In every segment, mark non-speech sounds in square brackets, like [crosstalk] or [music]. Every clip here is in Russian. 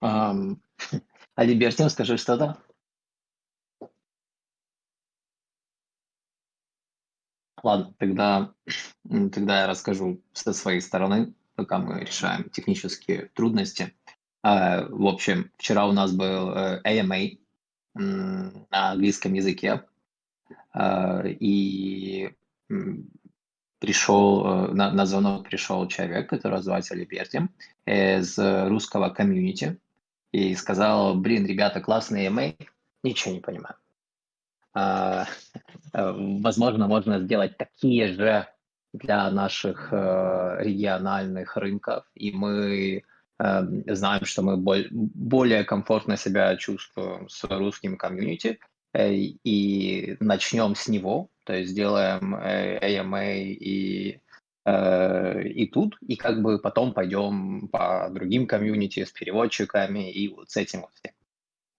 Ам, [laughs] Алибертин, скажи что-то. Ладно, тогда, тогда я расскажу со своей стороны, пока мы решаем технические трудности. Э, в общем, вчера у нас был э, AMA на английском языке, э, и пришел, на, на звонок пришел человек, который называется Либерти, из русского комьюнити, и сказал, блин, ребята, классный AMA, ничего не понимаю. Возможно, можно сделать такие же для наших региональных рынков, и мы Эм, знаем, что мы более комфортно себя чувствуем с русским комьюнити, э, и начнем с него, то есть сделаем AMA э, и, э, и тут, и как бы потом пойдем по другим комьюнити с переводчиками и вот с этим вот всем.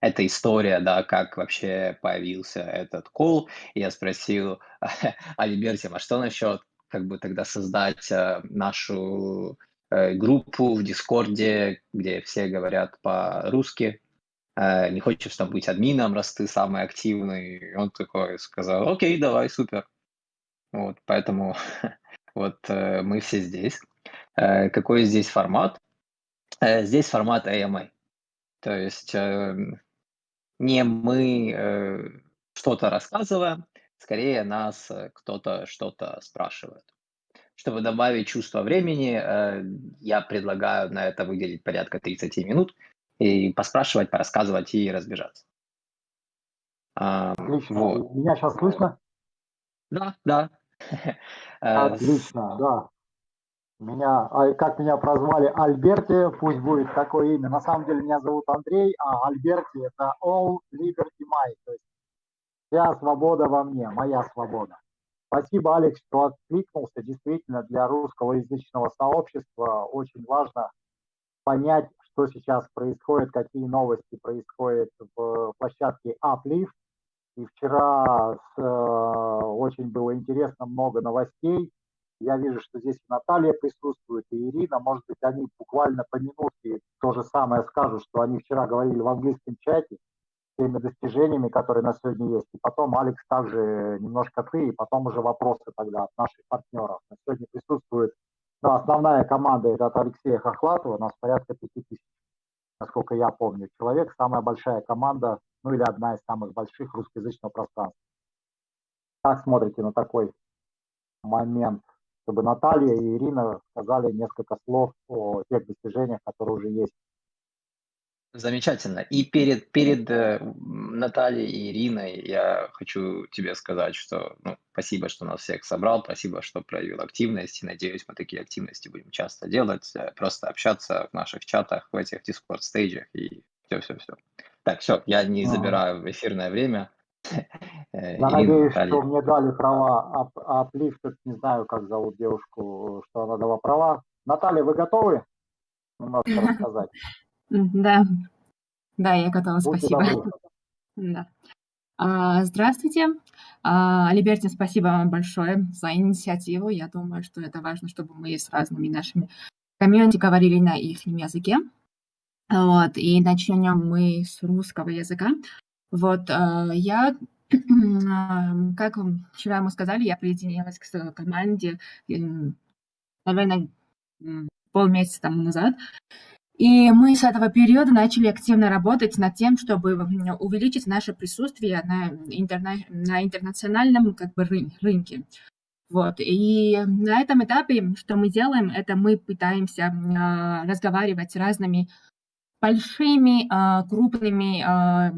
Это история, да, как вообще появился этот кол. Я спросил [laughs] Альберте, а что насчет как бы тогда создать нашу Э, группу в Дискорде, где все говорят по-русски. Э, не хочешь там быть админом, раз ты самый активный. И он такой сказал, окей, давай, супер. Вот, поэтому [laughs] вот э, мы все здесь. Какой здесь формат? Здесь формат AMA. То есть не мы что-то рассказываем, скорее нас кто-то что-то спрашивает. Чтобы добавить чувство времени, э, я предлагаю на это выделить порядка 30 минут и поспрашивать, порассказывать и разбежаться. Отлично. Вот. Меня сейчас слышно? Да, да. [laughs] Э, Отлично, да. Меня, а как меня прозвали Альберти, пусть будет такое имя. На самом деле меня зовут Андрей, а Альберти это All Liberty My, то есть вся свобода во мне, моя свобода. Спасибо, Алекс, что откликнулся. Действительно, для русскоязычного сообщества очень важно понять, что сейчас происходит, какие новости происходят в площадке Uplift. И вчера с, э, очень было интересно, много новостей. Я вижу, что здесь Наталья присутствует, и Ирина. Может быть, они буквально по минутке то же самое скажут, что они вчера говорили в английском чате теми достижениями, которые на сегодня есть. И потом, Алекс, также немножко ты, и потом уже вопросы тогда от наших партнеров. На сегодня присутствует ну, основная команда, это от Алексея Хохлатова, у нас порядка 5000, насколько я помню, человек. Самая большая команда, ну или одна из самых больших русскоязычного пространства. Как смотрите на такой момент, чтобы Наталья и Ирина сказали несколько слов о тех достижениях, которые уже есть Замечательно. И перед, перед э, Натальей и Ириной я хочу тебе сказать, что ну, спасибо, что нас всех собрал, спасибо, что проявил активность, и надеюсь, мы такие активности будем часто делать, э, просто общаться в наших чатах, в этих дискорд-стейджах и все-все-все. Так, все, я не забираю эфирное время. [laughs] Э, я надеюсь, что мне дали права Uplifted, не знаю, как зовут девушку, что она дала права. Наталья, вы готовы немножко [laughs] рассказать? Да, да, я готова, спасибо. [laughs] Да. А, здравствуйте. А, Алибертин, спасибо вам большое за инициативу. Я думаю, что это важно, чтобы мы с разными нашими комьюнити говорили на их языке. Вот, и начнем мы с русского языка. Вот, а, я, [clears throat] как вчера мы сказали, я присоединилась к команде, наверное, полмесяца тому назад. И мы с этого периода начали активно работать над тем, чтобы увеличить наше присутствие на, интерна... на интернациональном как бы, рынке. Вот. И на этом этапе, что мы делаем, это мы пытаемся э, разговаривать с разными большими, э, крупными э,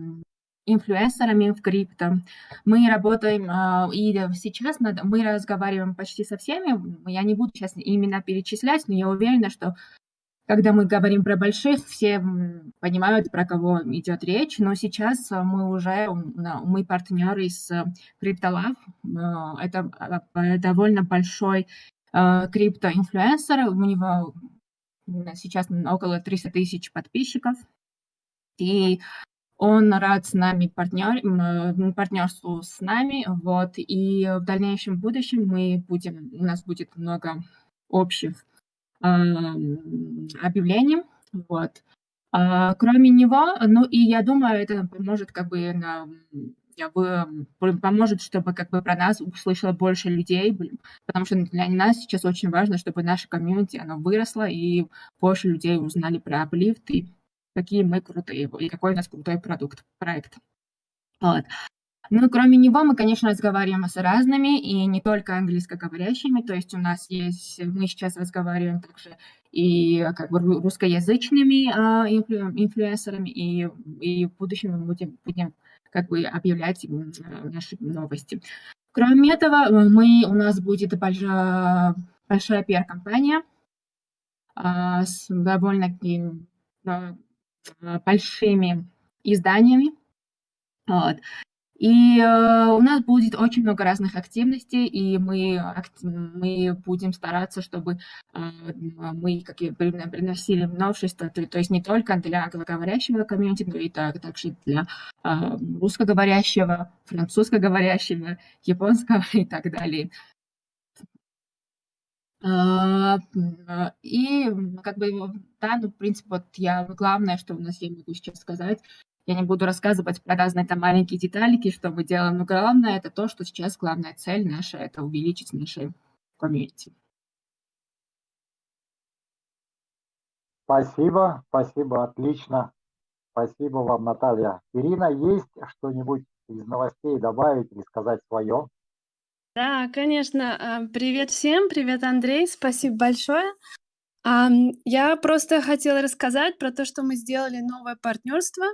инфлюенсерами в крипто. Мы работаем, и сейчас мы разговариваем почти со всеми. Я не буду сейчас имена перечислять, но я уверена, что когда мы говорим про больших, все понимают, про кого идет речь, но сейчас э, мы уже, мы партнеры с CryptoLab, э, это э, довольно большой криптоинфлюенсер, у него сейчас около 300 тысяч подписчиков, и он рад с нами партнер, партнерству с нами, вот, и в дальнейшем будущем мы будем, у нас будет много общих объявлением. Вот. А, кроме него, ну и я думаю, это поможет как бы на я бы поможет, чтобы как бы про нас услышало больше людей, потому что для нас сейчас очень важно, чтобы наша комьюнити, она выросла, и больше людей узнали про Uplift, и какие мы крутые, и какой у нас крутой продукт, проект. Вот. Ну, кроме него, мы, конечно, разговариваем с разными, и не только английскоговорящими, то есть у нас есть, мы сейчас разговариваем также и как бы русскоязычными а, инфлю, инфлюенсерами, и, и в будущем мы будем, будем как бы объявлять наши новости. Кроме этого, мы, у нас будет большая, большая пиар-компания а, с довольно а, большими изданиями. Вот. И э, у нас будет очень много разных активностей, и мы, мы будем стараться, чтобы э, мы как и приносили новшества, то, есть не только для англоговорящего комьюнити, но и так, также для э, русскоговорящего, французскоговорящего, японского [laughs] и так далее. А, и как бы, да, ну, в принципе, вот я, главное, что у нас я могу сейчас сказать, я не буду рассказывать про разные там маленькие деталики, что мы делаем, но главное это то, что сейчас главная цель наша – это увеличить наши комьюнити. Спасибо, спасибо, отлично. Спасибо вам, Наталья. Ирина, есть что-нибудь из новостей добавить или сказать свое? Да, конечно. А, привет всем, привет, Андрей, спасибо большое. Я просто хотела рассказать про то, что мы сделали новое партнерство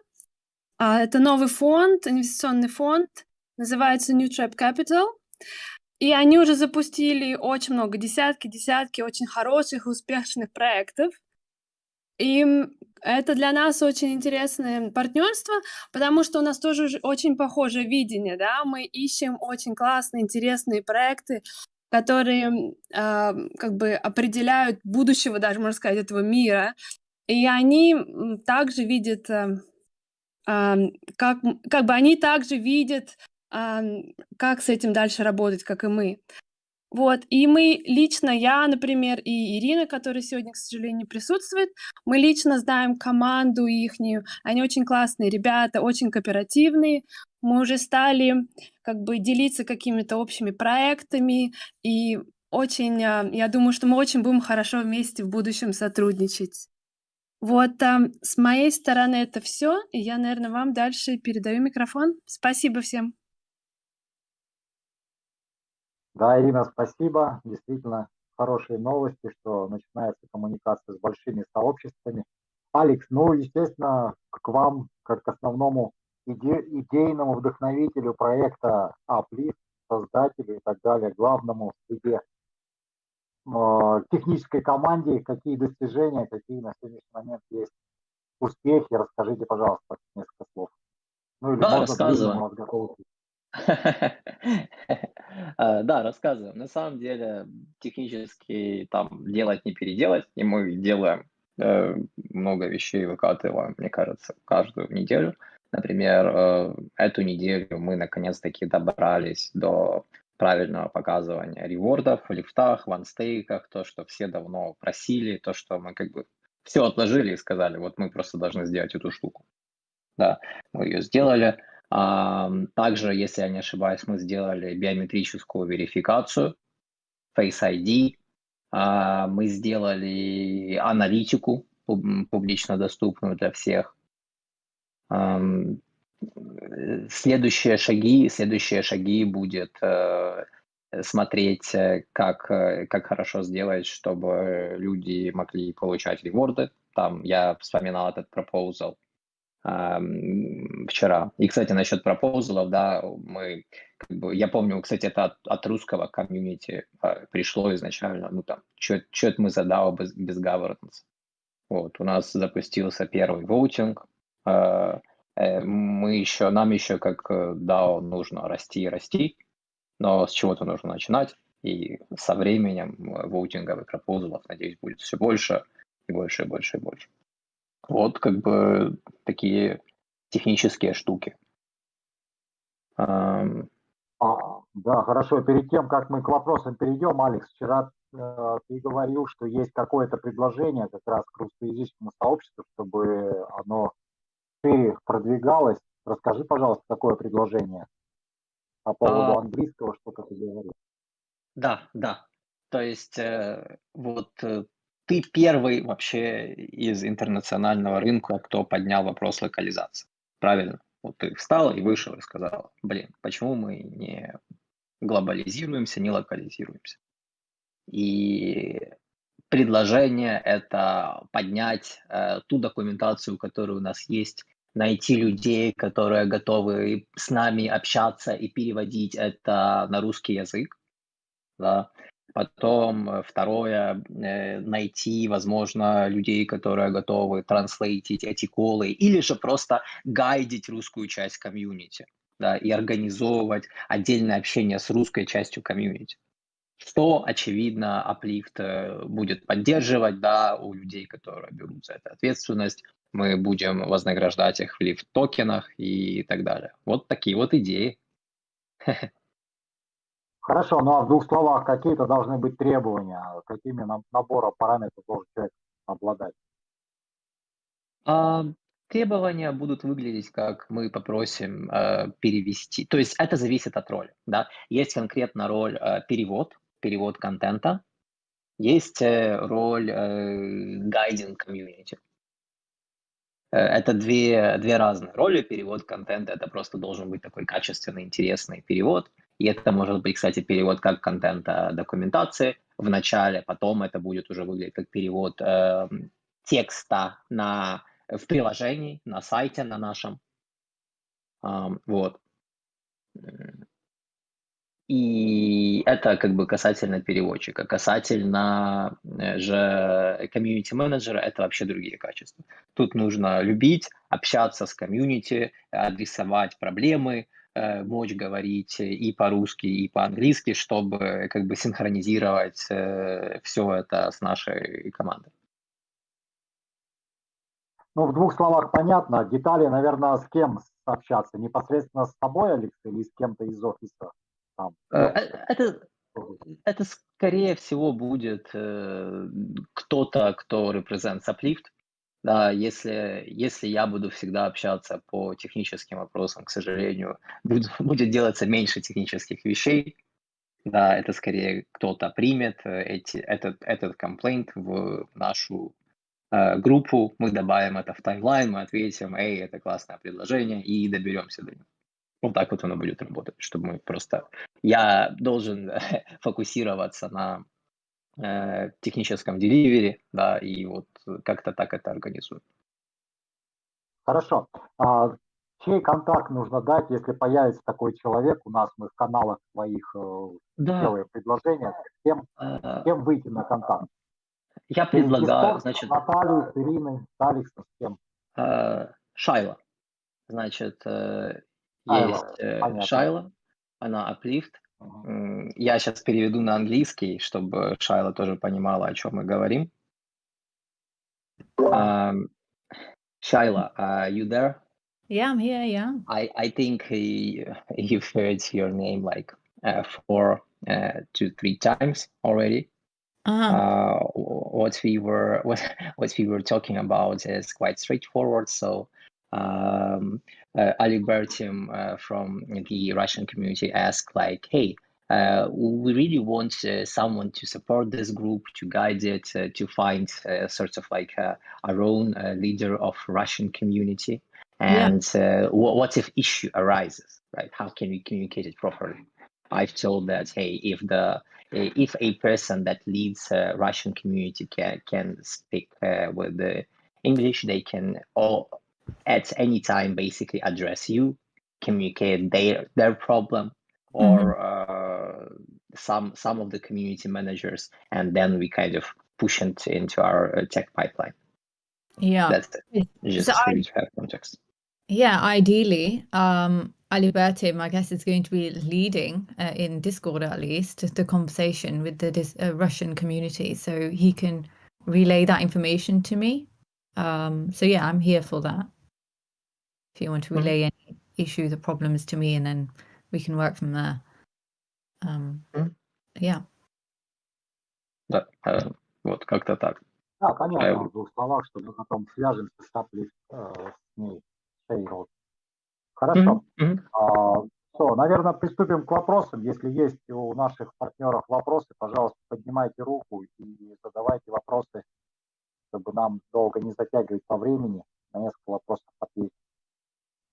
это новый фонд, инвестиционный фонд, называется New Trap Capital. И они уже запустили очень много, десятки, десятки очень хороших успешных проектов. И это для нас очень интересное партнерство, потому что у нас тоже очень похожее видение, да, мы ищем очень классные, интересные проекты, которые э, как бы определяют будущего, даже можно сказать, этого мира. И они также видят э, как, как бы они также видят, как с этим дальше работать, как и мы. Вот, и мы лично, я, например, и Ирина, которая сегодня, к сожалению, присутствует, мы лично знаем команду ихнюю, они очень классные ребята, очень кооперативные, мы уже стали как бы делиться какими-то общими проектами, и очень, а, я думаю, что мы очень будем хорошо вместе в будущем сотрудничать. Вот, а, с моей стороны это все, и я, наверное, вам дальше передаю микрофон. Спасибо всем. Да, Ирина, спасибо. Действительно, хорошие новости, что начинается коммуникация с большими сообществами. Алекс, ну, естественно, к вам, как к основному иде идейному вдохновителю проекта Uplift, создателю и так далее, главному в среде Э, технической команде, какие достижения, какие на сегодняшний момент есть успехи. Расскажите, пожалуйста, несколько слов. Ну или да, рассказываю. А, [laughs] да, рассказываем. На самом деле технически там делать не переделать, и мы делаем э, много вещей, выкатываем, мне кажется, каждую неделю. Например, э, эту неделю мы наконец-таки добрались до правильного показывания ревордов в лифтах, в то, что все давно просили, то, что мы как бы все отложили и сказали, вот мы просто должны сделать эту штуку. Да, мы ее сделали. А, также, если я не ошибаюсь, мы сделали биометрическую верификацию, Face ID, а, мы сделали аналитику публично доступную для всех следующие шаги, следующие шаги будет э, смотреть, э, как, э, как хорошо сделать, чтобы люди могли получать реворды. Там я вспоминал этот пропозал э, вчера. И, кстати, насчет пропозалов, да, мы, как бы, я помню, кстати, это от, от русского комьюнити э, пришло изначально, ну там, что мы за DAO без, без governance. Вот, у нас запустился первый воутинг, э, Э, мы еще, нам еще как DAO э, нужно расти и расти, но с чего-то нужно начинать, и со временем э, воутинговых пропозалов, надеюсь, будет все больше и больше и больше и больше. Вот как бы такие технические штуки. А, да, хорошо. Перед тем, как мы к вопросам перейдем, Алекс, вчера э, ты говорил, что есть какое-то предложение как раз к русскоязычному сообществу, чтобы оно шире продвигалось. Расскажи, пожалуйста, какое предложение по поводу а... английского, что ты говорил. Да, да. То есть э, вот э, ты первый вообще из интернационального рынка, кто поднял вопрос локализации. Правильно? Вот ты встал и вышел и сказал, блин, почему мы не глобализируемся, не локализируемся? И предложение это поднять э, ту документацию, которая у нас есть, найти людей, которые готовы с нами общаться и переводить это на русский язык. Да. Потом э, второе, э, найти, возможно, людей, которые готовы транслейтить эти колы, или же просто гайдить русскую часть комьюнити, да, и организовывать отдельное общение с русской частью комьюнити. Что, очевидно, Uplift э, будет поддерживать, да, у людей, которые берут за это ответственность. Мы будем вознаграждать их в лифт-токенах и так далее. Вот такие вот идеи. [laughs] Хорошо, ну а в двух словах какие-то должны быть требования, какими набором параметров должен человек обладать? А, требования будут выглядеть, как мы попросим э, перевести. То есть это зависит от роли. Да? Есть конкретно роль э, перевод, перевод контента. Есть э, роль э, guiding community. Э, это две, две разные роли. Перевод контента – это просто должен быть такой качественный, интересный перевод. И это может быть, кстати, перевод как контента документации в начале, потом это будет уже выглядеть как перевод э, текста на, в приложении, на сайте на нашем. Э, вот. И это как бы касательно переводчика. Касательно э, же комьюнити менеджера это вообще другие качества. Тут нужно любить, общаться с комьюнити, адресовать проблемы, Э, мочь говорить и по-русски, и по-английски, чтобы как бы синхронизировать э, все это с нашей командой. Ну, в двух словах понятно. Детали, наверное, с кем общаться? Непосредственно с тобой, Алекс, или с кем-то из офиса? Там? Э, это, это, скорее всего, будет кто-то, кто represents Uplift, да, если, если я буду всегда общаться по техническим вопросам, к сожалению, [laughs] будет, будет делаться меньше технических вещей. Да, это скорее кто-то примет э, эти, этот, этот комплейнт в нашу э, группу, мы добавим это в таймлайн, мы ответим, эй, это классное предложение, и доберемся до него. Вот так вот оно будет работать, чтобы мы просто... Я должен [laughs] фокусироваться на э, техническом деливере, да, и вот как-то так это организуем. Хорошо. А, чей контакт нужно дать, если появится такой человек у нас, мы в каналах своих э, да. делаем предложения, с кем, с кем выйти на контакт? Я предлагаю, значит... Наталью, с Ириной, с Алексом, с кем? А, Шайла. Значит, э, есть э, Шайла, она Uplift, я сейчас переведу на английский, чтобы Шайла тоже понимала, о чем мы говорим. Um, Shaila, are you there? Yeah, I'm here. Yeah. I I think uh, you've heard your name like uh, four uh, to three times already. Uh-huh. Uh, what we were [laughs] what what we were talking about is quite straightforward. So um, uh, Bertim uh, from the Russian community asked like, "Hey, uh, we really want uh, someone to support this group, to guide it, uh, to find uh, sort of like uh, our own uh, leader of Russian community. And yeah. what if issue arises, right? How can we communicate it properly? I've told that hey, if the if a person that leads a Russian community can can speak with the English, they can all at any time basically address you, communicate their their problem, or mm-hmm. uh, some some of the community managers, and then we kind of push it into our uh, tech pipeline. Yeah, that's it. Just so I, to have context. Yeah, ideally, um, Alibertim, I guess, is going to be leading uh, in Discord at least the conversation with the dis- uh, Russian community, so he can relay that information to me. Um, so yeah, I'm here for that. If you want to mm-hmm. relay any issues or problems to me, and then we can work from there. Um, yeah. Да, э, вот как-то так. Да, понятно, э, в двух словах, что мы потом свяжемся с Uplift, э, с ней. Хорошо. Mm-hmm. А, все, наверное, приступим к вопросам. Если есть у наших партнеров вопросы, пожалуйста, поднимайте руку и задавайте вопросы, чтобы нам долго не затягивать по времени, на несколько вопросов ответить.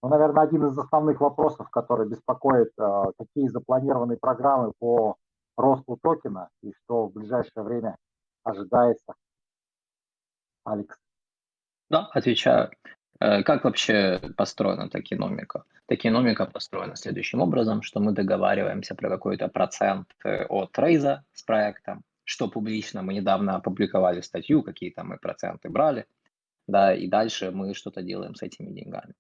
Ну, наверное, один из основных вопросов, который беспокоит, э, какие запланированы программы по росту токена и что в ближайшее время ожидается. Алекс. Да, отвечаю. Э, как вообще построена токеномика? Токеномика построена следующим образом, что мы договариваемся про какой-то процент э, от рейза с проектом, что публично мы недавно опубликовали статью, какие там мы проценты брали, да, и дальше мы что-то делаем с этими деньгами.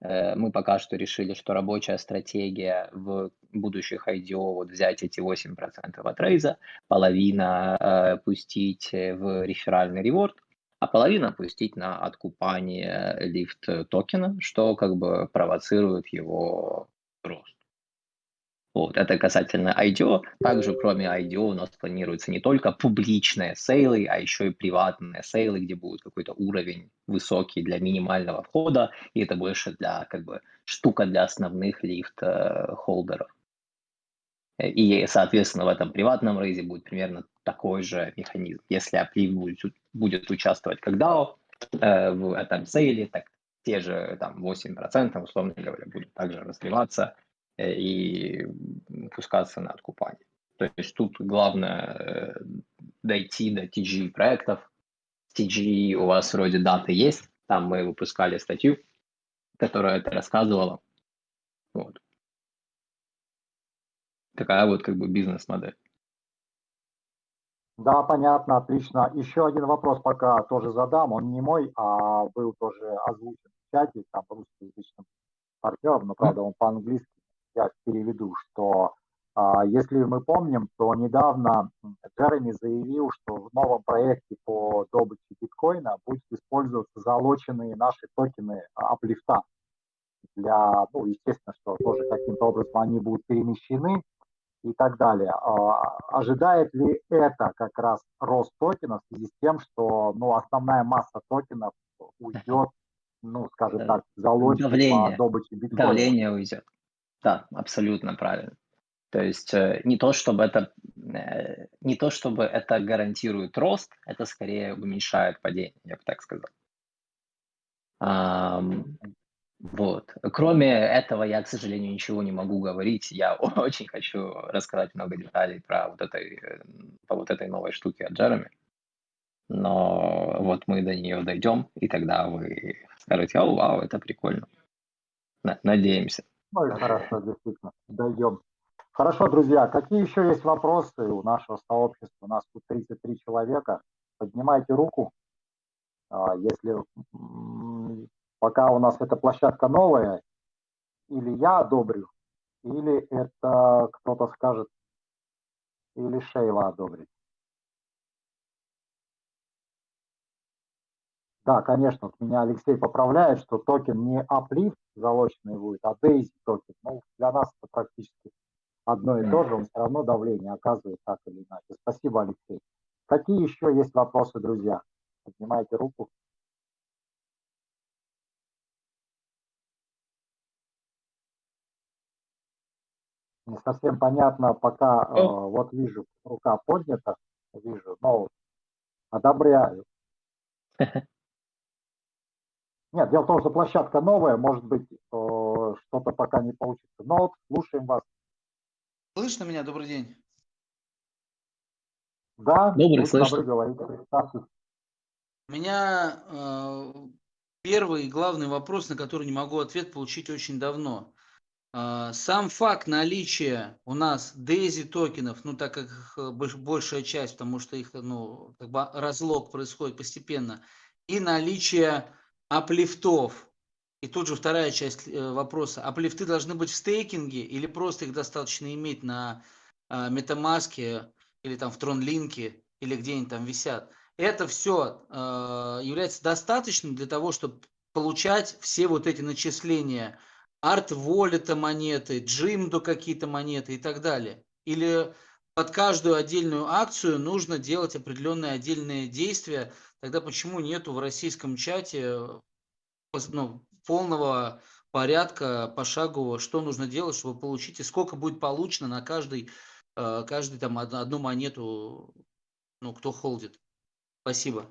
Э, мы пока что решили, что рабочая стратегия в будущих IDO вот взять эти 8% от рейза, половина э, пустить в реферальный реворд, а половина пустить на откупание лифт токена, что как бы провоцирует его рост. Вот, это касательно IDO. Также, кроме IDO, у нас планируется не только публичные сейлы, а еще и приватные сейлы, где будет какой-то уровень высокий для минимального входа, и это больше для, как бы, штука для основных лифт-холдеров. И, соответственно, в этом приватном рейзе будет примерно такой же механизм. Если Аплив будет, будет участвовать как DAO э, в этом сейле, так те же там 8%, условно говоря, будут также разливаться э, и пускаться на откупание. То есть тут главное э, дойти до TG проектов. TG у вас вроде даты есть, там мы выпускали статью, которая это рассказывала. Вот. Такая вот как бы бизнес-модель. Да, понятно, отлично. Еще один вопрос пока тоже задам. Он не мой, а был тоже озвучен в чате, там русскоязычным партнером, но правда он по-английски. Я переведу, что а, если мы помним, то недавно Джереми заявил, что в новом проекте по добыче биткоина будет использоваться залоченные наши токены аплифта. Для, ну, естественно, что тоже каким-то образом они будут перемещены и так далее. А, ожидает ли это как раз рост токена в связи с тем, что ну, основная масса токенов уйдет, [laughs] ну, скажем так, Давление. по добыче биткоина? Давление уйдет. Да, абсолютно правильно. То есть э, не то, чтобы это э, не то, чтобы это гарантирует рост, это скорее уменьшает падение, я бы так сказал. Вот. Кроме этого, я, к сожалению, ничего не могу говорить. Я [laughs] очень хочу рассказать много деталей про вот этой, по вот этой новой штуке от Джереми. Но вот мы до нее дойдем, и тогда вы скажете, о, вау, это прикольно. Надеемся. И хорошо, действительно, дойдем. Хорошо, друзья, какие еще есть вопросы у нашего сообщества? У нас тут 33 человека. Поднимайте руку, а, если пока у нас эта площадка новая, или я одобрю, или это кто-то скажет, или Шейла одобрит. Да, конечно, меня Алексей поправляет, что токен не Uplift залоченный будет, а Daisy токен. Ну, для нас это практически одно и то же, он все равно давление оказывает так или иначе. Спасибо, Алексей. Какие еще есть вопросы, друзья? Поднимайте руку. не совсем понятно, пока э, вот вижу, рука поднята, вижу, но одобряю. [laughs] Нет, дело в том, что площадка новая, может быть, э, что-то пока не получится. Но вот слушаем вас. Слышно меня? Добрый день. Да, добрый, слышно. Говорите, У меня э, первый и главный вопрос, на который не могу ответ получить очень давно. А, сам факт наличия у нас DAISY токенов, ну так как их э, большая часть, потому что их ну, как бы разлог происходит постепенно, и наличие аплифтов. И тут же вторая часть э, вопроса. Аплифты должны быть в стейкинге или просто их достаточно иметь на а, MetaMask или там в TronLink или где-нибудь там висят. Это все а, является достаточным для того, чтобы получать все вот эти начисления арт воллета монеты, джимдо какие-то монеты и так далее. Или под каждую отдельную акцию нужно делать определенные отдельные действия? Тогда почему нету в российском чате ну, полного порядка пошагового, что нужно делать, чтобы получить, и сколько будет получено на каждый, э, каждый там одну монету, ну, кто холдит. Спасибо.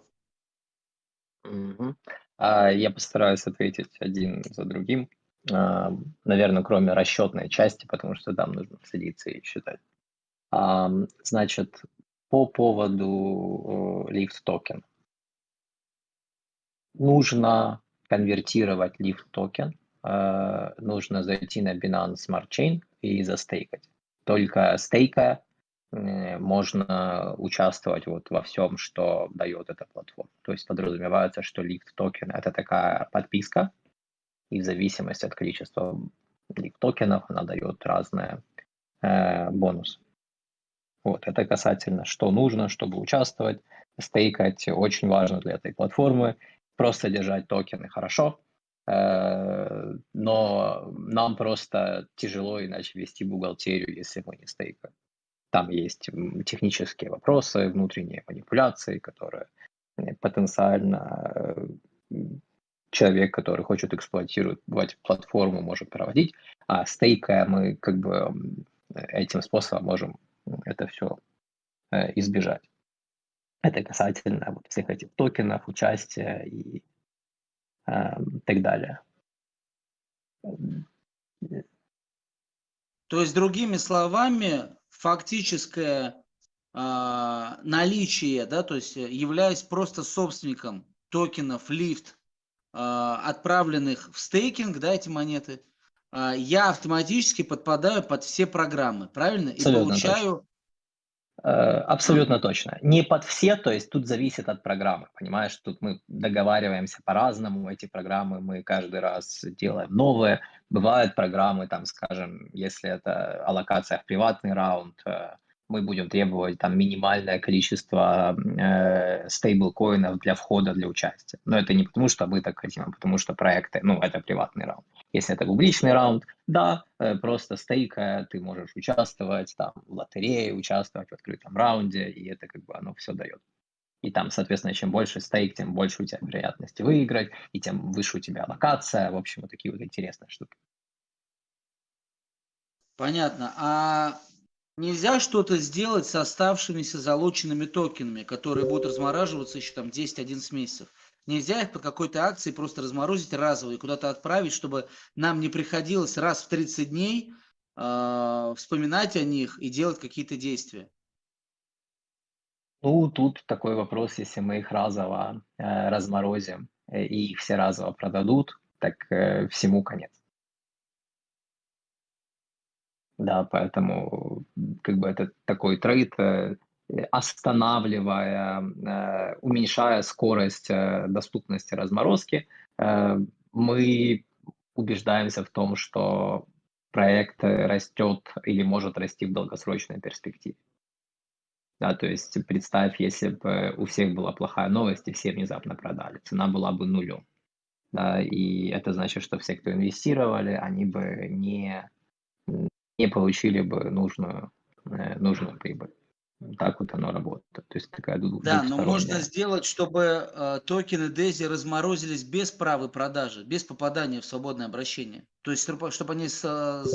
Мгм. А, Я постараюсь ответить один за другим. А, Наверное, кроме расчетной части, потому что там нужно садиться и считать. А, Значит, по поводу э, лифт токен. Нужно конвертировать лифт токен Э, нужно зайти на Binance Smart Chain и застейкать. Только стейкая э, можно участвовать вот во всем, что дает эта платформа. То есть подразумевается, что лифт токен это такая подписка, и в зависимости от количества лифт токенов она дает разные э, бонусы. Вот, это касательно, что нужно, чтобы участвовать. Стейкать очень важно для этой платформы. Просто держать токены хорошо, Э, но нам просто тяжело иначе вести бухгалтерию, если мы не стейкаем. Там есть технические вопросы, внутренние манипуляции, которые э, потенциально э, человек, который хочет эксплуатировать платформу, может проводить, а стейкая мы как бы этим способом можем это все избежать. Это касательно вот всех этих токенов, участия и Эм, так далее. То есть, другими словами, фактическое э, наличие, да, то есть являясь просто собственником токенов лифт, э, отправленных в стейкинг, да, эти монеты, э, я автоматически подпадаю под все программы, правильно? Абсолютно И получаю точно. Э, абсолютно точно. Не под все, то есть тут зависит от программы, понимаешь? Тут мы договариваемся по-разному, эти программы мы каждый раз делаем новые. Бывают программы, там, скажем, если это аллокация в приватный раунд, э, мы будем требовать там минимальное количество э, стейблкоинов для входа, для участия. Но это не потому, что мы так хотим, а потому что проекты, ну, это приватный раунд. Если это публичный раунд, да, э, просто стейка, ты можешь участвовать там в лотерее, участвовать в открытом раунде, и это как бы оно все дает. И там, соответственно, чем больше стейк, тем больше у тебя вероятности выиграть, и тем выше у тебя локация. В общем, вот такие вот интересные штуки. Понятно. А нельзя что-то сделать с оставшимися залоченными токенами, которые будут размораживаться еще там 10-11 месяцев? Нельзя их по какой-то акции просто разморозить разово и куда-то отправить, чтобы нам не приходилось раз в 30 дней э, вспоминать о них и делать какие-то действия. Ну, тут такой вопрос, если мы их разово э, разморозим э, и их все разово продадут, так э, всему конец. Да, поэтому как бы это такой трейд, э, останавливая, э, уменьшая скорость э, доступности разморозки, мы убеждаемся в том, что проект растет или может расти в долгосрочной перспективе. Да, то есть представь, если бы у всех была плохая новость и все внезапно продали, цена была бы нулем. Да, и это значит, что все, кто инвестировали, они бы не не получили бы нужную, э, нужную прибыль. Так вот оно работает. То есть такая Да, но можно сделать, чтобы э, токены DESI разморозились без правой продажи, без попадания в свободное обращение. То есть, чтобы они с,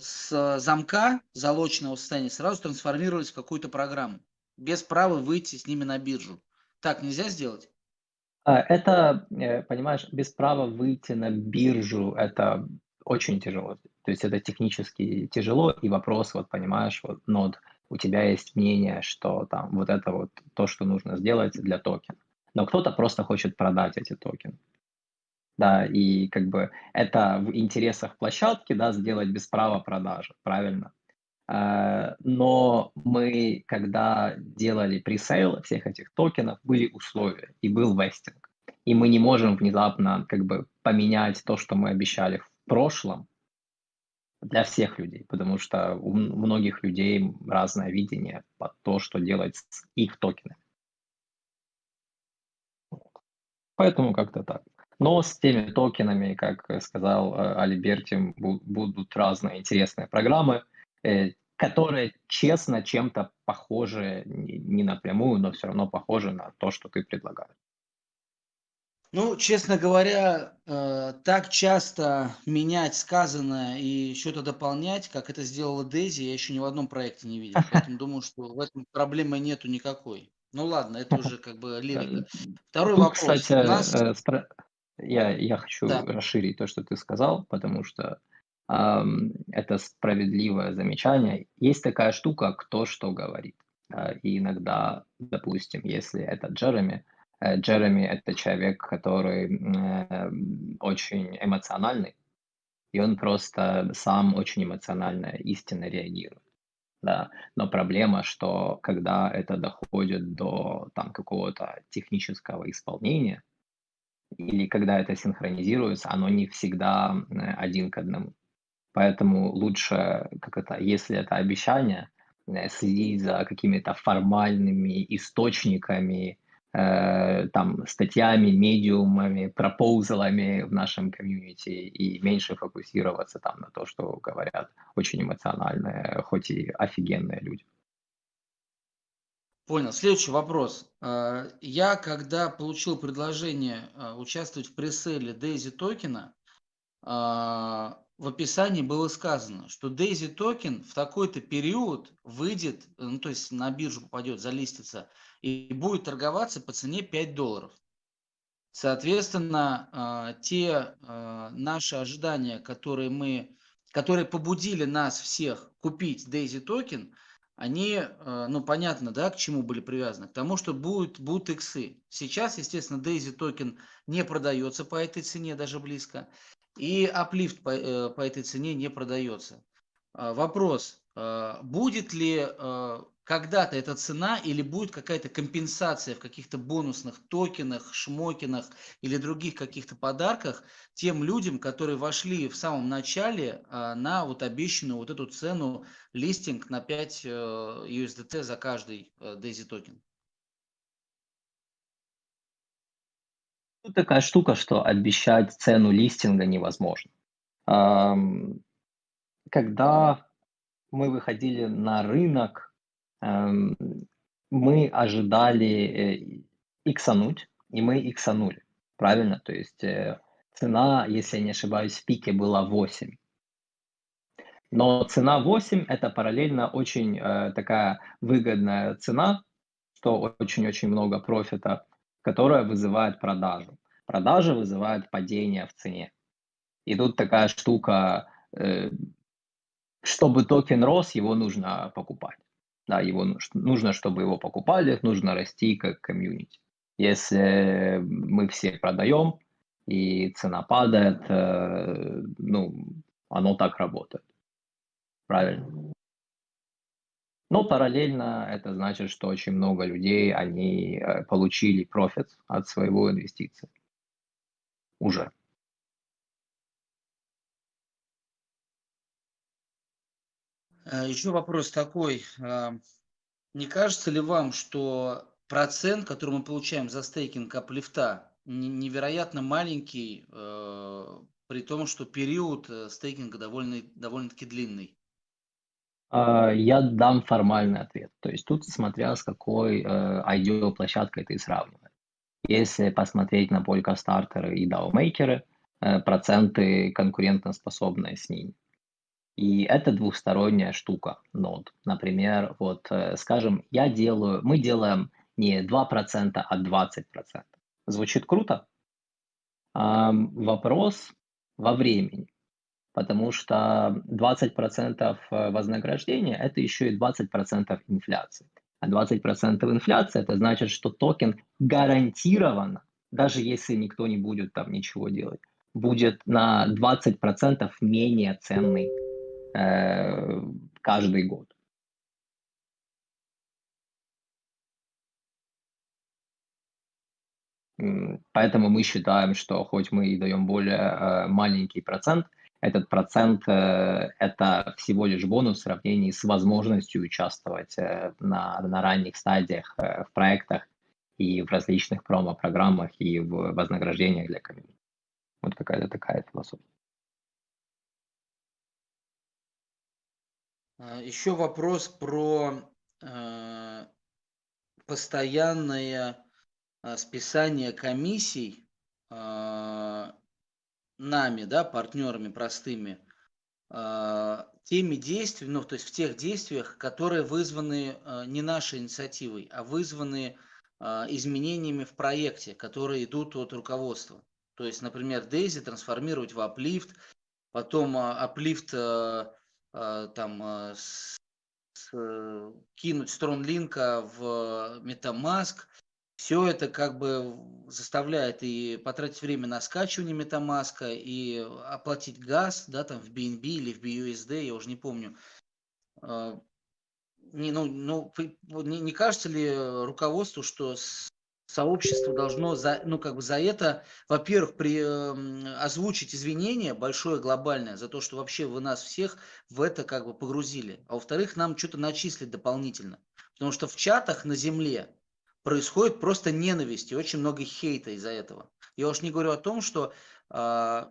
с замка залоченного состояния сразу трансформировались в какую-то программу, без права выйти с ними на биржу. Так нельзя сделать? А, это, э, понимаешь, без права выйти на биржу, это очень тяжело. То есть это технически тяжело, и вопрос, вот понимаешь, вот нод, у тебя есть мнение, что там вот это вот то, что нужно сделать для токена. Но кто-то просто хочет продать эти токены. Да, и как бы это в интересах площадки, да, сделать без права продажи, правильно? А, но мы, когда делали пресейл всех этих токенов, были условия и был вестинг. И мы не можем внезапно как бы поменять то, что мы обещали в прошлом для всех людей, потому что у многих людей разное видение под то, что делать с их токенами. Поэтому как-то так. Но с теми токенами, как сказал э, Альберти, будут разные интересные программы. Э, которые честно чем-то похожи, не напрямую, но все равно похожи на то, что ты предлагаешь. Ну, честно говоря, э, так часто менять сказанное и что-то дополнять, как это сделала Дейзи, я еще ни в одном проекте не видел. [laughs] Поэтому думаю, что в этом проблемы нету никакой. Ну ладно, это уже как бы лирика. Второй Тут, вопрос. кстати, нас... э, спро- я, я хочу Да. расширить то, что ты сказал, потому что ам, это справедливое замечание. Есть такая штука, кто что говорит. А, И иногда, допустим, если это Джереми, э, Джереми это человек, который э, очень эмоциональный, и он просто сам очень эмоционально, истинно реагирует. Да. Но проблема, что когда это доходит до там, какого-то технического исполнения, или когда это синхронизируется, оно не всегда э, один к одному. Поэтому лучше, как это, если это обещание, э, следить за какими-то формальными источниками, э, там, статьями, медиумами, proposal ами в нашем комьюнити и меньше фокусироваться там на то, что говорят очень эмоциональные, хоть и офигенные люди. Понял. Следующий вопрос. Э, Я, когда получил предложение э, участвовать в presale Daisy токена, в описании было сказано, что Daisy токен в такой-то период выйдет, ну то есть на биржу попадет, залистится, и будет торговаться по цене 5 долларов. Соответственно, те наши ожидания, которые мы, которые побудили нас всех купить Daisy токен, они, ну понятно, да, к чему были привязаны? К тому, что будут, будут иксы. Сейчас, естественно, Daisy токен не продается по этой цене даже близко. И uplift по, э, по этой цене не продается. А, Вопрос, а, будет ли а, когда-то эта цена или будет какая-то компенсация в каких-то бонусных токенах, шмокинах или других каких-то подарках тем людям, которые вошли в самом начале на вот обещанную вот эту цену листинг на 5 э, USDT за каждый э, Daisy токен? Тут такая штука, что обещать цену листинга невозможно. Когда мы выходили на рынок, эм, мы ожидали э, иксануть, и мы иксанули, правильно? То есть э, цена, если я не ошибаюсь, в пике была 8. Но цена 8 – это параллельно очень э, такая выгодная цена, что очень-очень много профита, которая вызывает продажу. Продажа вызывает падение в цене. И тут такая штука, э, чтобы токен рос, его нужно покупать. Да, его нуж- нужно, чтобы его покупали, нужно расти как комьюнити. Если мы все продаем и цена падает, э, ну, оно так работает. Правильно. Но параллельно это значит, что очень много людей, они э, получили профит от своего инвестиции. Уже. Э, Еще вопрос такой. а, Не кажется ли вам, что процент, который мы получаем за стейкинг аплифта, не- невероятно маленький, э, при том, что период э, стейкинга довольно, довольно-таки длинный? А, Я дам формальный ответ. То есть тут смотря с какой э, IDO-площадкой ты сравниваешь. Если посмотреть на Polkastarter и DAO-мейкеры, э, проценты конкурентоспособные с ними. И это двухсторонняя штука, нод. Например, вот, э, скажем, я делаю, мы делаем не 2%, а 20%. Звучит круто? Вопрос во времени. Потому что 20% вознаграждения – это еще и 20% инфляции. А 20% инфляции – это значит, что токен гарантированно, даже если никто не будет там ничего делать, будет на 20% менее ценный э, каждый год. Поэтому мы считаем, что хоть мы и даем более э, маленький процент, этот процент э, это всего лишь бонус в сравнении с возможностью участвовать э, на, на ранних стадиях э, в проектах и в различных промо-программах и в вознаграждениях для комьюнити. Вот какая-то такая философия. А, Еще вопрос про э, постоянное списание комиссий э, нами, да, партнерами простыми, э, теми действиями, ну, то есть в тех действиях, которые вызваны э, не нашей инициативой, а вызваны э, изменениями в проекте, которые идут от руководства. То есть, например, Дейзи трансформировать в Uplift, потом э, э, там э, с, с, кинуть Стронлинка в MetaMask. Все это как бы заставляет и потратить время на скачивание MetaMask, и оплатить газ, да, там в BNB или в BUSD, я уже не помню. Не, ну, ну, не, не кажется ли руководству, что сообщество должно за, ну, как бы за это, во-первых, при, э, озвучить извинения большое, глобальное, за то, что вообще вы нас всех в это как бы погрузили. А во-вторых, нам что-то начислить дополнительно. Потому что в чатах на земле происходит просто ненависть и очень много хейта из-за этого. Я уж не говорю о том, что э,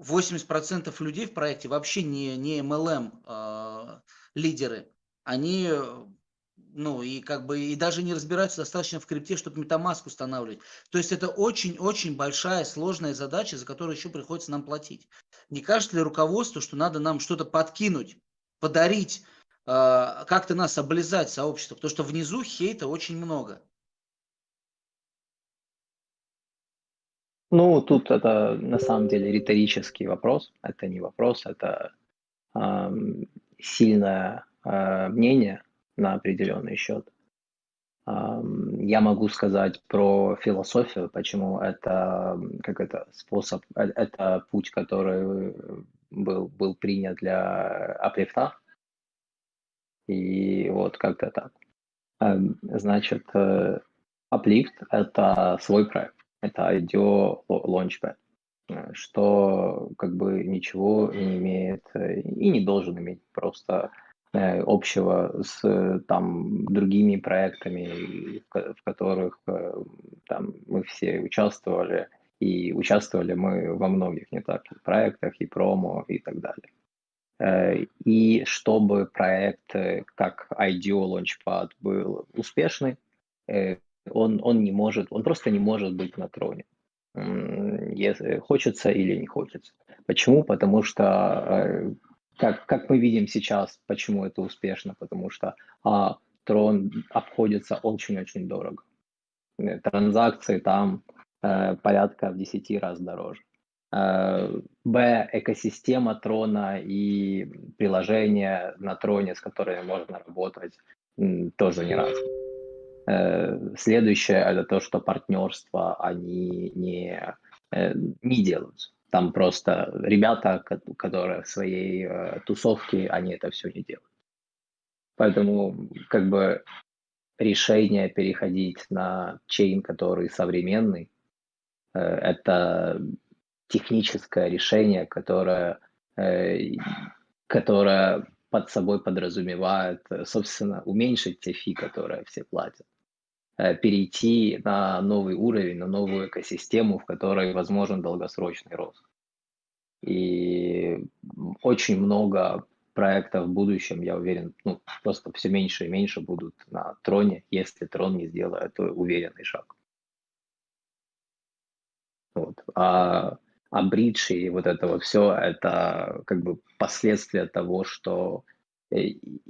80% людей в проекте вообще не, не MLM э, лидеры. Они ну и как бы и даже не разбираются достаточно в крипте, чтобы MetaMask устанавливать. То есть это очень-очень большая сложная задача, за которую еще приходится нам платить. Не кажется ли руководству, что надо нам что-то подкинуть, подарить, э, как-то нас облизать сообщество, потому что внизу хейта очень много. Ну, тут это на самом деле риторический вопрос. Это не вопрос, это э, сильное э, мнение на определенный счет. Я могу сказать про философию, почему это как это способ, э, это путь, который был, был принят для аплифта. И вот как-то так. Значит, Uplift э, – это свой проект, это IDEO Launchpad, что как бы ничего не имеет э, и не должен иметь, просто Э, общего с там другими проектами, в, которых э, там мы все участвовали, и участвовали мы во многих не так проектах и промо и так далее. Э, и чтобы проект как IDEO Launchpad был успешный, он, он не может, он просто не может быть на троне. Если хочется или не хочется. Почему? Потому что как, как мы видим сейчас, почему это успешно, потому что а, трон обходится очень-очень дорого. Э, транзакции там э, порядка в 10 раз дороже. Э, Б, экосистема трона и приложения на троне, с которыми можно работать, тоже не раз. Э, следующее это то, что партнерства они не, э, не делаются. Там просто ребята, которые в своей э, тусовке, они это все не делают. Поэтому как бы решение переходить на чейн, который современный, это техническое решение, которое, которое под собой подразумевает, собственно, уменьшить те фи, которые все платят. Э, перейти на новый уровень, на новую экосистему, в которой возможен долгосрочный рост. И очень много проектов в будущем, я уверен, ну, просто все меньше и меньше будут на троне, если трон не сделает уверенный шаг. Вот. А, а бридж и вот это вот все, это как бы последствия того, что э,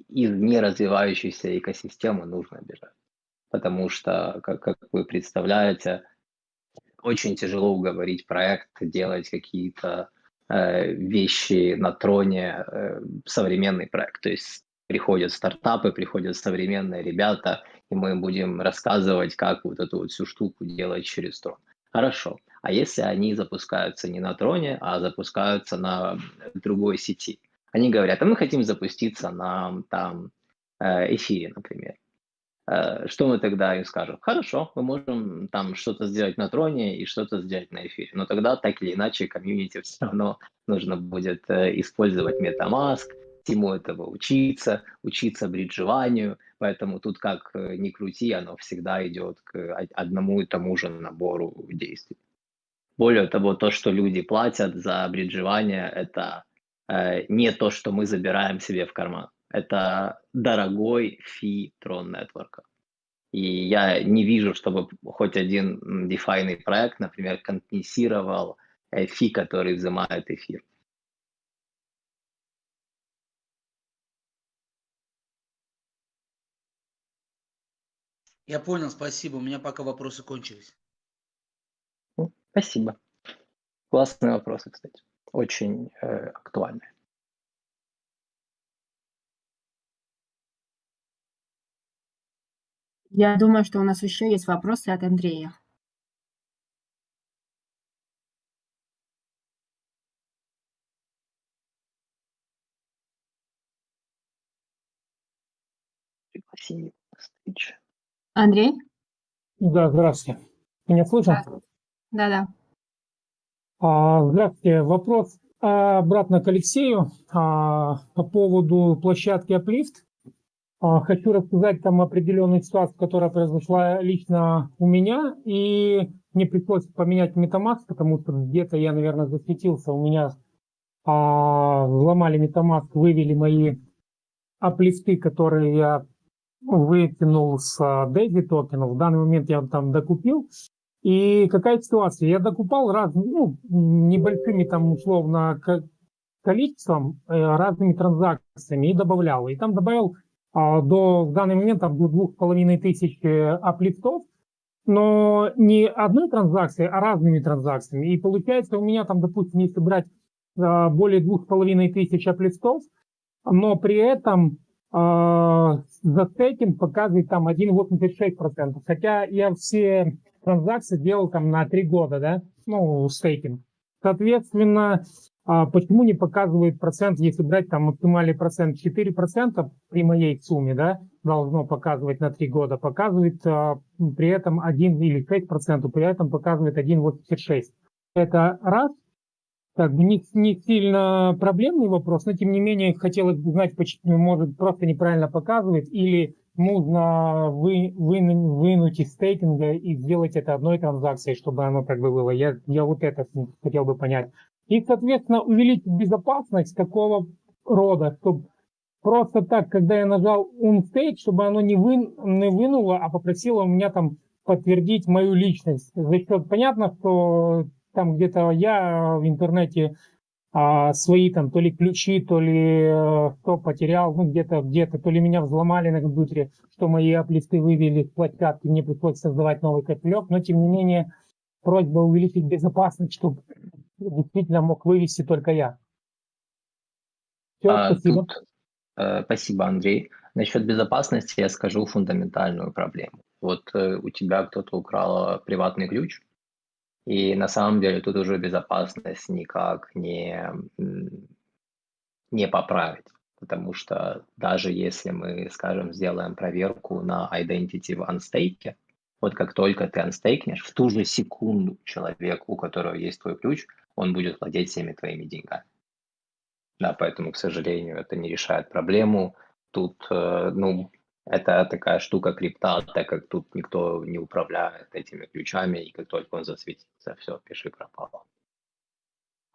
из неразвивающейся экосистемы нужно бежать потому что, как, как вы представляете, очень тяжело уговорить проект делать какие-то э, вещи на троне, э, современный проект. То есть приходят стартапы, приходят современные ребята, и мы будем рассказывать, как вот эту вот всю штуку делать через трон. Хорошо. А если они запускаются не на троне, а запускаются на другой сети? Они говорят, а мы хотим запуститься на там э, эфире, например. Э, что мы тогда им скажем? Хорошо, мы можем там что-то сделать на троне и что-то сделать на эфире, но тогда так или иначе комьюнити все равно нужно будет э, использовать MetaMask, всему этого учиться, учиться бриджеванию, поэтому тут как ни крути, оно всегда идет к одному и тому же набору действий. Более того, то, что люди платят за бриджевание, это не то, что мы забираем себе в карман это дорогой фи Tron Network. И я не вижу, чтобы хоть один DeFi проект, например, компенсировал э, фи, который взимает эфир. Я понял, спасибо. У меня пока вопросы кончились. Спасибо. Классные вопросы, кстати. Очень э, актуальные. Я думаю, что у нас еще есть вопросы от Андрея. Встречу. Андрей? Да, здравствуйте. Меня слышно? Да-да. А, здравствуйте. Вопрос обратно к Алексею а, по поводу площадки Uplift. А, хочу рассказать там определенную ситуацию, которая произошла лично у меня, и мне пришлось поменять MetaMask, потому что где-то я, наверное, засветился, у меня а, взломали MetaMask, вывели мои аплифты, которые я вытянул с Daisy токенов. В данный момент я там докупил. И какая ситуация? Я докупал раз, ну, небольшими там условно количеством, э, разными транзакциями и добавлял. И там добавил а, до в данный момент там, до двух с половиной тысяч э, аплифтов, но не одной транзакции, а разными транзакциями. И получается у меня там, допустим, если брать а, более двух с половиной тысяч аплифтов, но при этом э, за стейкинг показывает там 1,86%. Хотя я все транзакции делал там на 3 года, да, ну, стейкинг. Соответственно, а почему не показывает процент, если брать там максимальный процент 4% при моей сумме, да, должно показывать на 3 года, показывает а, при этом 1 или 5%, при этом показывает 1,86. Это раз, как бы не, не сильно проблемный вопрос, но тем не менее хотелось бы знать, почему может просто неправильно показывает или нужно вы, вы, вынуть из стейкинга и сделать это одной транзакцией, чтобы оно как бы было. Я, я вот это хотел бы понять. И, соответственно, увеличить безопасность такого рода, чтобы просто так, когда я нажал unstake, чтобы оно не, вы, не вынуло, а попросило у меня там подтвердить мою личность. За счет, понятно, что там где-то я в интернете а, свои там то ли ключи, то ли э, кто потерял, ну где-то, где-то, то ли меня взломали на компьютере, что мои аплифты вывели с площадки, мне пришлось создавать новый кошелек, но тем не менее просьба увеличить безопасность, чтобы действительно мог вывести только я. Все, а, спасибо. Тут, э, спасибо, Андрей. Насчет безопасности я скажу фундаментальную проблему. Вот э, у тебя кто-то украл приватный ключ, и на самом деле тут уже безопасность никак не, не поправить. Потому что даже если мы, скажем, сделаем проверку на identity в анстейке, вот как только ты анстейкнешь, в ту же секунду человек, у которого есть твой ключ, он будет владеть всеми твоими деньгами. Да, поэтому, к сожалению, это не решает проблему. Тут, э, ну, это такая штука крипта, так как тут никто не управляет этими ключами, и как только он засветится, все, пиши пропало.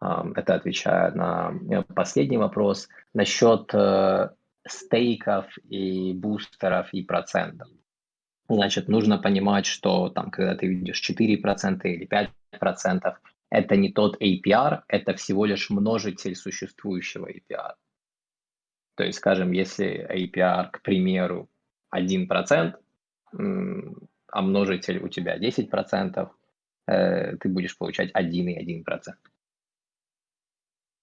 Это отвечая на э, последний вопрос насчет э, стейков и бустеров и процентов. Значит, нужно понимать, что там, когда ты видишь 4% или 5%, это не тот APR, это всего лишь множитель существующего APR. То есть, скажем, если APR, к примеру, 1%, а множитель у тебя 10%, э, ты будешь получать 1,1%.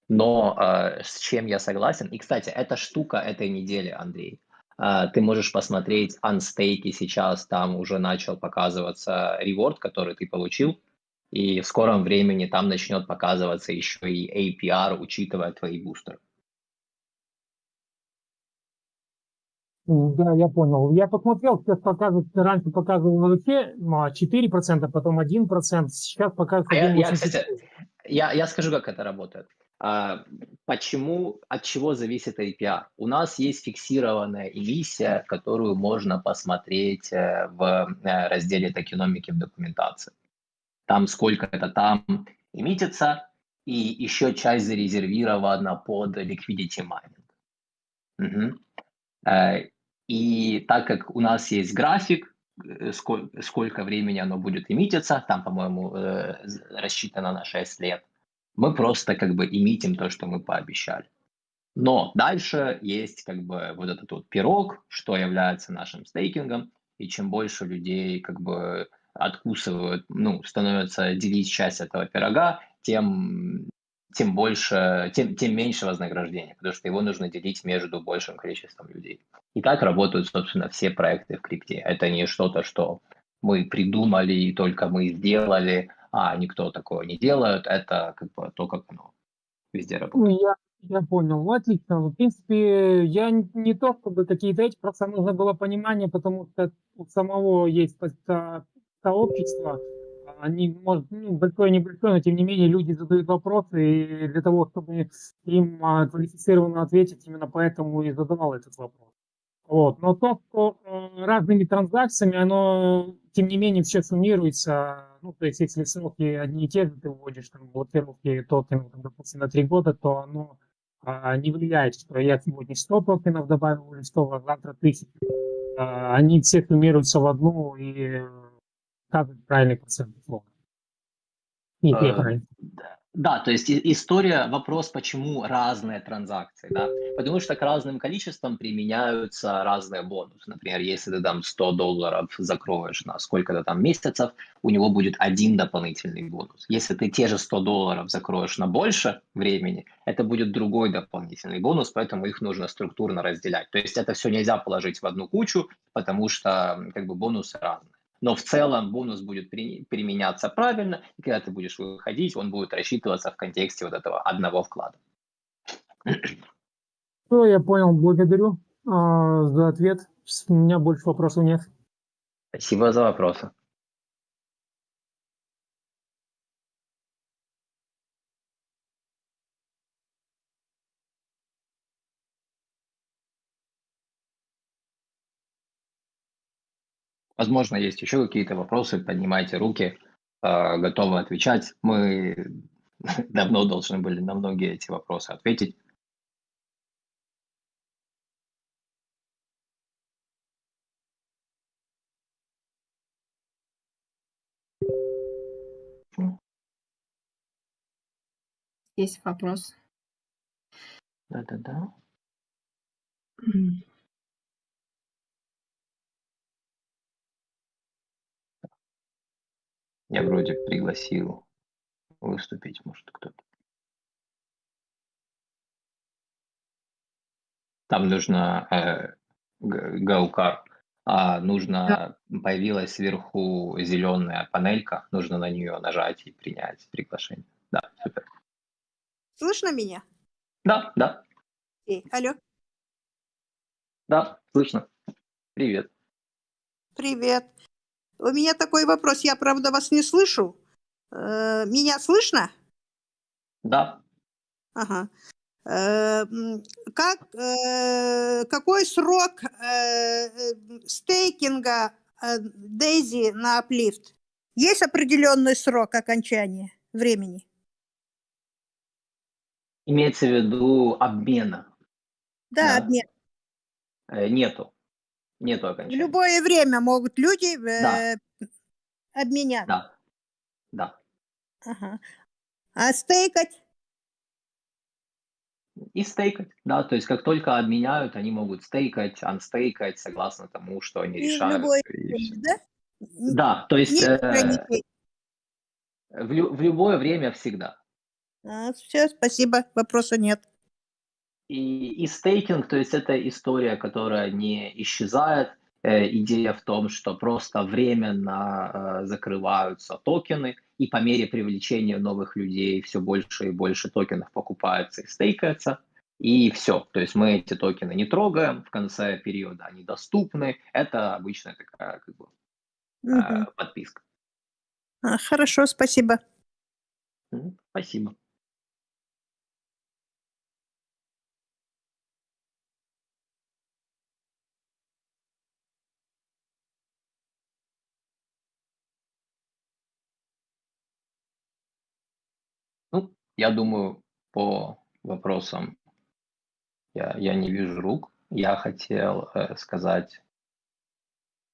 Но э, с чем я согласен, и, кстати, эта штука этой недели, Андрей, а, ты можешь посмотреть анстейки сейчас, там уже начал показываться реворд, который ты получил, и в скором времени там начнет показываться еще и APR, учитывая твои бустеры. Да, я понял. Я посмотрел, сейчас показывают, раньше показывал вообще 4%, потом 1%, сейчас показывают 1,84%. А я, я, кстати, я, я скажу, как это работает. А, почему, от чего зависит APR? У нас есть фиксированная эмиссия, которую можно посмотреть э, в э, разделе токеномики в документации. Там сколько это там эмитится, и еще часть зарезервирована под liquidity mining. Угу. И так как у нас есть график, сколько, сколько времени оно будет эмититься, там, по-моему, рассчитано на 6 лет, мы просто как бы эмитим то, что мы пообещали. Но дальше есть как бы вот этот вот пирог, что является нашим стейкингом, и чем больше людей как бы откусывают, ну, становятся делить часть этого пирога, тем, тем больше, тем, тем меньше вознаграждения, потому что его нужно делить между большим количеством людей. И так работают, собственно, все проекты в крипте. Это не что-то, что мы придумали и только мы сделали, а никто такого не делает. Это как бы то, как оно везде работает. Ну, я я понял. Ну, отлично. В принципе, я не то, чтобы какие-то эти, просто нужно было понимание, потому что у самого есть сообщество, они, может, ну, большое, небольшое, но тем не менее люди задают вопросы, и для того, чтобы им а, квалифицированно ответить, именно поэтому и задавал этот вопрос. Вот. Но то, что э, разными транзакциями, оно, тем не менее, все суммируется. Ну, то есть, если сроки одни и те же ты вводишь, там, блокировки токенов, там, допустим, на три года, то оно а, не влияет, что я сегодня 100 токенов добавил или 100, а завтра 1000. А, они все суммируются в одну и показывают правильный процент флота. Нет, я правильно. Да, то есть история, вопрос, почему разные транзакции, да, потому что к разным количествам применяются разные бонусы. Например, если ты там 100 долларов закроешь на сколько-то там месяцев, у него будет один дополнительный бонус. Если ты те же 100 долларов закроешь на больше времени, это будет другой дополнительный бонус, поэтому их нужно структурно разделять. То есть это все нельзя положить в одну кучу, потому что как бы бонусы разные но в целом бонус будет при, применяться правильно, и когда ты будешь выходить, он будет рассчитываться в контексте вот этого одного вклада. Ну, я понял, благодарю а, за ответ. У меня больше вопросов нет. Спасибо за вопросы. Возможно, есть еще какие-то вопросы, поднимайте руки, а, готовы отвечать. Мы [laughs] давно должны были на многие эти вопросы ответить. Есть вопрос. Да-да-да. Я вроде пригласил выступить, может, кто-то. Там нужно э, гаукар, а нужно да. появилась сверху зеленая панелька, нужно на нее нажать и принять приглашение. Да, супер. Слышно меня? Да, да. Эй, алло. Да, слышно. Привет. Привет. У меня такой вопрос. Я, правда, вас не слышу. Э, меня слышно? Да. Ага. Э, как, э, какой срок стейкинга Дейзи на Uplift? Есть определенный срок окончания времени? Имеется в виду обмена? Да, да. обмен. Нету. Нету окончания. В любое время могут люди да. э, обменять. Да. Да. Ага. А стейкать? И стейкать, да, то есть как только обменяют, они могут стейкать, анстейкать, согласно тому, что они и решают. Любое время, да? Да, то есть э, в, лю в любое время всегда. А, все, спасибо, вопроса нет. И, и стейкинг, то есть это история, которая не исчезает. Э, идея в том, что просто временно э, закрываются токены, и по мере привлечения новых людей все больше и больше токенов покупается и стейкается. И все. То есть мы эти токены не трогаем в конце периода, они доступны. Это обычная такая как бы, угу. подписка. А, хорошо, спасибо. Спасибо. Я думаю, по вопросам я, я не вижу рук. я хотел э, сказать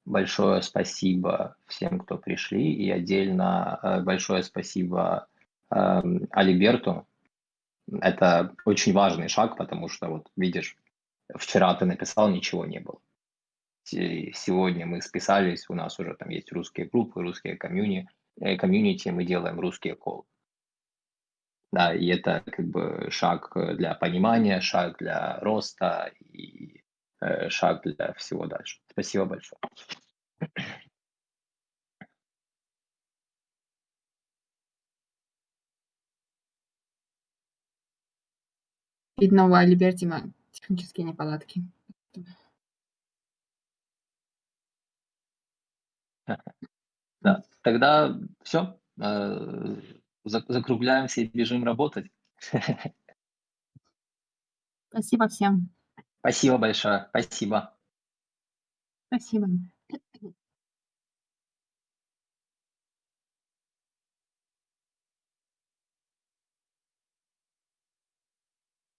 большое спасибо всем, кто пришли, и отдельно э, большое спасибо э, Алиберту. Это очень важный шаг, потому что, вот видишь, вчера ты написал, ничего не было. Сегодня мы списались, у нас уже там есть русские группы, русские комьюни, э, комьюнити, мы делаем русские колы. Да, и это как бы шаг для понимания, шаг для роста и э, шаг для всего дальше. Спасибо большое. Видно, у Альбертима технические неполадки. [laughs] Да, тогда все. Закругляемся и бежим работать. Спасибо всем. Спасибо большое. Спасибо. Спасибо.